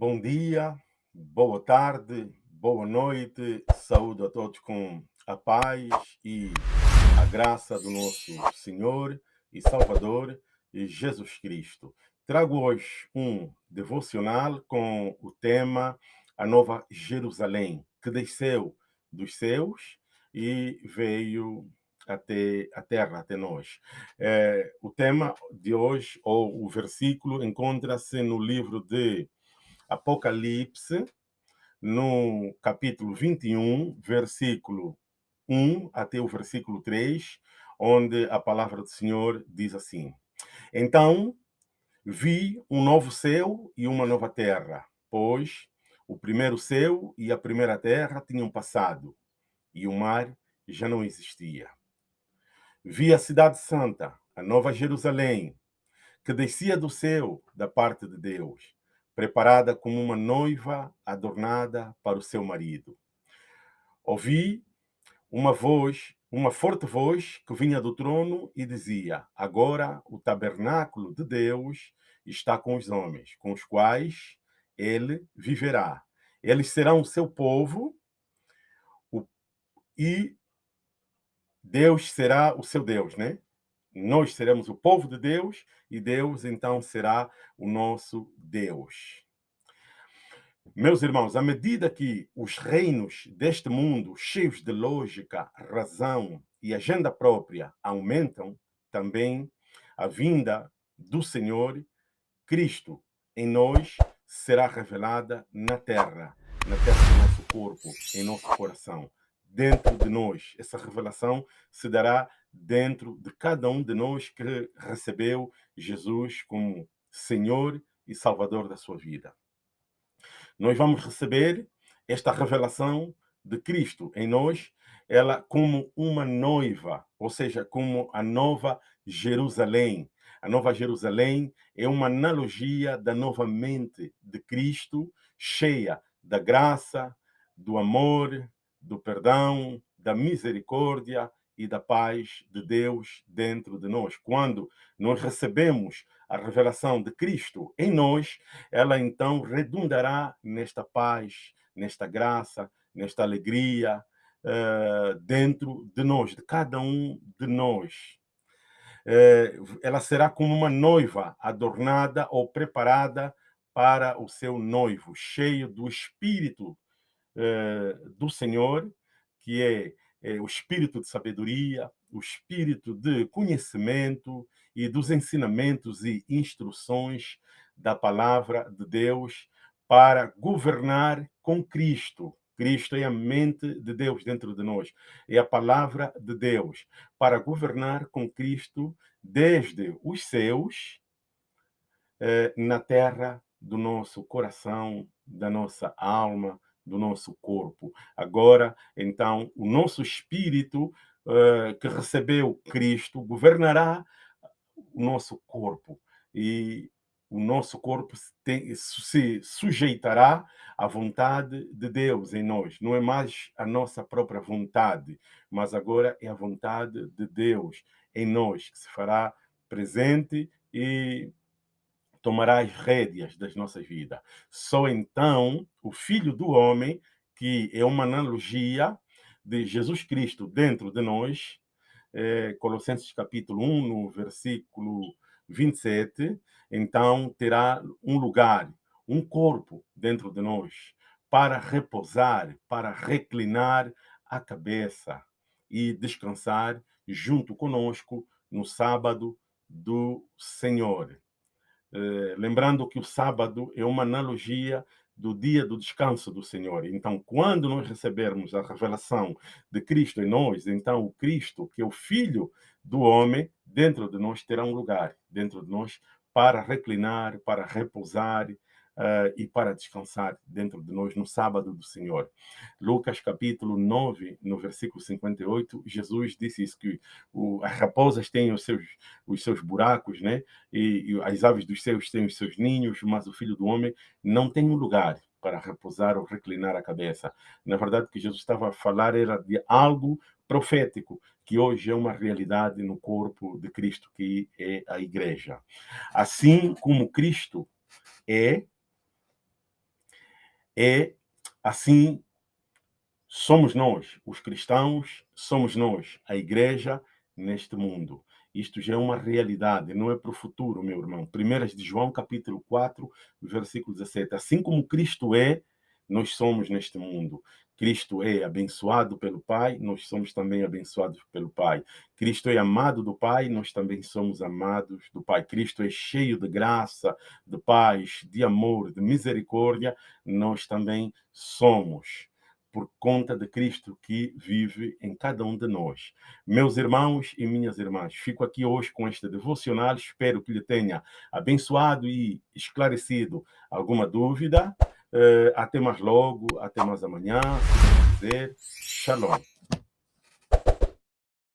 Bom dia, boa tarde, boa noite, saúde a todos com a paz e a graça do nosso Senhor e Salvador Jesus Cristo. Trago hoje um devocional com o tema A Nova Jerusalém, que desceu dos céus e veio até a terra, até nós. É, o tema de hoje, ou o versículo, encontra-se no livro de Apocalipse, no capítulo 21, versículo 1 até o versículo 3, onde a palavra do Senhor diz assim: Então vi um novo céu e uma nova terra, pois o primeiro céu e a primeira terra tinham passado, e o mar já não existia. Vi a cidade santa, a nova Jerusalém, que descia do céu da parte de Deus, preparada como uma noiva adornada para o seu marido. Ouvi uma voz, uma forte voz que vinha do trono e dizia: Agora o tabernáculo de Deus está com os homens, com os quais ele viverá. Eles serão o seu povo e Deus será o seu Deus, né? Nós seremos o povo de Deus e Deus então será o nosso Deus. Meus irmãos, à medida que os reinos deste mundo, cheios de lógica, razão e agenda própria, aumentam, também a vinda do Senhor Cristo em nós será revelada na terra, na terra do nosso corpo, em nosso coração dentro de nós. Essa revelação se dará dentro de cada um de nós que recebeu Jesus como Senhor e Salvador da sua vida. Nós vamos receber esta revelação de Cristo em nós, ela como uma noiva, ou seja, como a nova Jerusalém. A nova Jerusalém é uma analogia da nova mente de Cristo, cheia da graça, do amor, do perdão, da misericórdia e da paz de Deus dentro de nós. Quando nós recebemos a revelação de Cristo em nós, ela então redundará nesta paz, nesta graça, nesta alegria uh, dentro de nós, de cada um de nós. Uh, ela será como uma noiva adornada ou preparada para o seu noivo, cheio do Espírito eh, do Senhor, que é, é o espírito de sabedoria, o espírito de conhecimento e dos ensinamentos e instruções da palavra de Deus para governar com Cristo. Cristo é a mente de Deus dentro de nós, é a palavra de Deus para governar com Cristo desde os céus eh, na terra do nosso coração, da nossa alma, do nosso corpo. Agora, então, o nosso espírito uh, que recebeu Cristo governará o nosso corpo e o nosso corpo tem, se sujeitará à vontade de Deus em nós. Não é mais a nossa própria vontade, mas agora é a vontade de Deus em nós que se fará presente e tomará as rédeas das nossas vidas. Só então o Filho do Homem, que é uma analogia de Jesus Cristo dentro de nós, é, Colossenses capítulo 1, no versículo 27, então terá um lugar, um corpo dentro de nós, para repousar, para reclinar a cabeça e descansar junto conosco no sábado do Senhor. Eh, lembrando que o sábado é uma analogia do dia do descanso do Senhor. Então, quando nós recebermos a revelação de Cristo em nós, então o Cristo, que é o Filho do homem, dentro de nós terá um lugar, dentro de nós, para reclinar, para repousar, uh, e para descansar dentro de nós no sábado do Senhor. Lucas capítulo 9, no versículo 58, Jesus disse isso, que o, as raposas têm os seus, os seus buracos, né? E, e as aves dos céus têm os seus ninhos, mas o Filho do Homem não tem um lugar para repousar ou reclinar a cabeça. Na verdade, o que Jesus estava a falar era de algo profético, que hoje é uma realidade no corpo de Cristo, que é a igreja. Assim como Cristo é é assim somos nós, os cristãos, somos nós, a igreja neste mundo. Isto já é uma realidade, não é para o futuro, meu irmão. Primeiras de João, capítulo 4, versículo 17. Assim como Cristo é, nós somos neste mundo. Cristo é abençoado pelo Pai, nós somos também abençoados pelo Pai. Cristo é amado do Pai, nós também somos amados do Pai. Cristo é cheio de graça, de paz, de amor, de misericórdia, nós também somos por conta de Cristo que vive em cada um de nós. Meus irmãos e minhas irmãs, fico aqui hoje com este devocional, espero que lhe tenha abençoado e esclarecido alguma dúvida. Uh, até mais logo, até mais amanhã, se dizer, shalom.